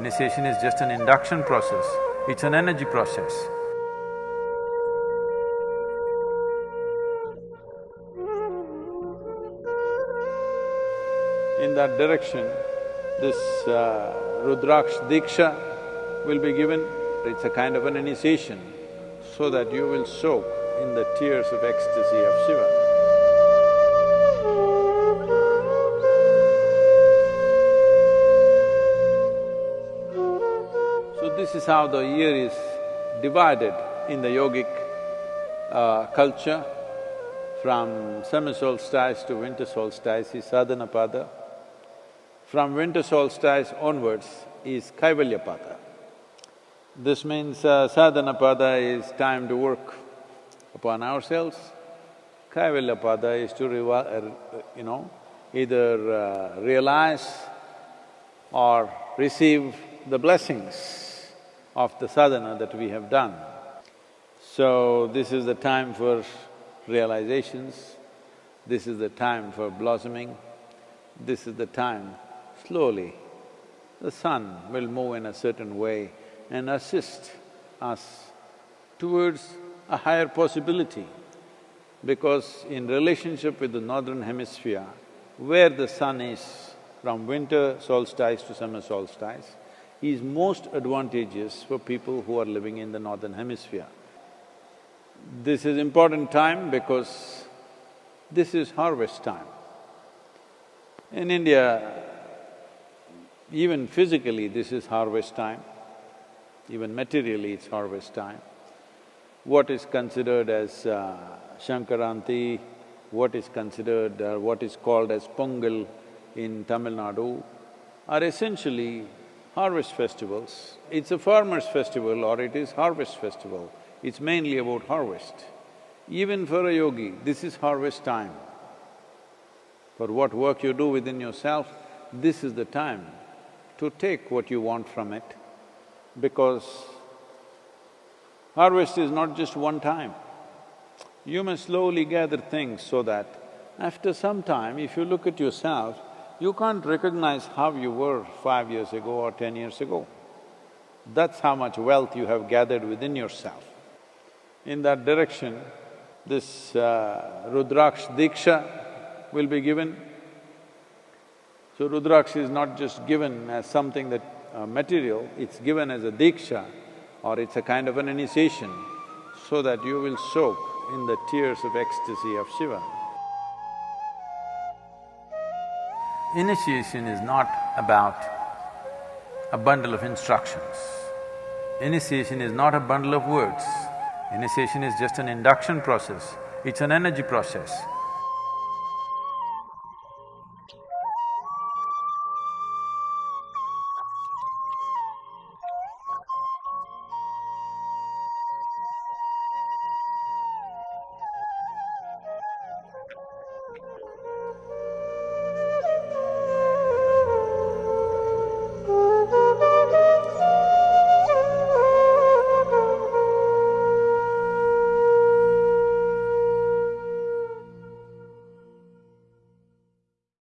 Initiation is just an induction process, it's an energy process. In that direction, this uh, Rudraksh Diksha will be given. It's a kind of an initiation so that you will soak in the tears of ecstasy of Shiva. This is how the year is divided in the yogic uh, culture. From summer solstice to winter solstice is sadhanapada. From winter solstice onwards is kaivalyapada. This means uh, sadhanapada is time to work upon ourselves. Kaivalyapada is to uh, you know, either uh, realize or receive the blessings of the sadhana that we have done. So, this is the time for realizations, this is the time for blossoming, this is the time, slowly, the sun will move in a certain way and assist us towards a higher possibility. Because in relationship with the northern hemisphere, where the sun is from winter solstice to summer solstice, is most advantageous for people who are living in the northern hemisphere. This is important time because this is harvest time. In India, even physically this is harvest time, even materially it's harvest time. What is considered as uh, Sankranti, what is considered… Uh, what is called as Pongal in Tamil Nadu are essentially harvest festivals. It's a farmer's festival or it is harvest festival it's mainly about harvest. Even for a yogi, this is harvest time. For what work you do within yourself, this is the time to take what you want from it, because harvest is not just one time. You must slowly gather things so that after some time, if you look at yourself, you can't recognize how you were five years ago or ten years ago. That's how much wealth you have gathered within yourself. In that direction, this uh, Rudraksh Diksha will be given. So Rudraksh is not just given as something that… Uh, material, it's given as a Diksha or it's a kind of an initiation so that you will soak in the tears of ecstasy of Shiva. Initiation is not about a bundle of instructions. Initiation is not a bundle of words. Initiation is just an induction process, it's an energy process.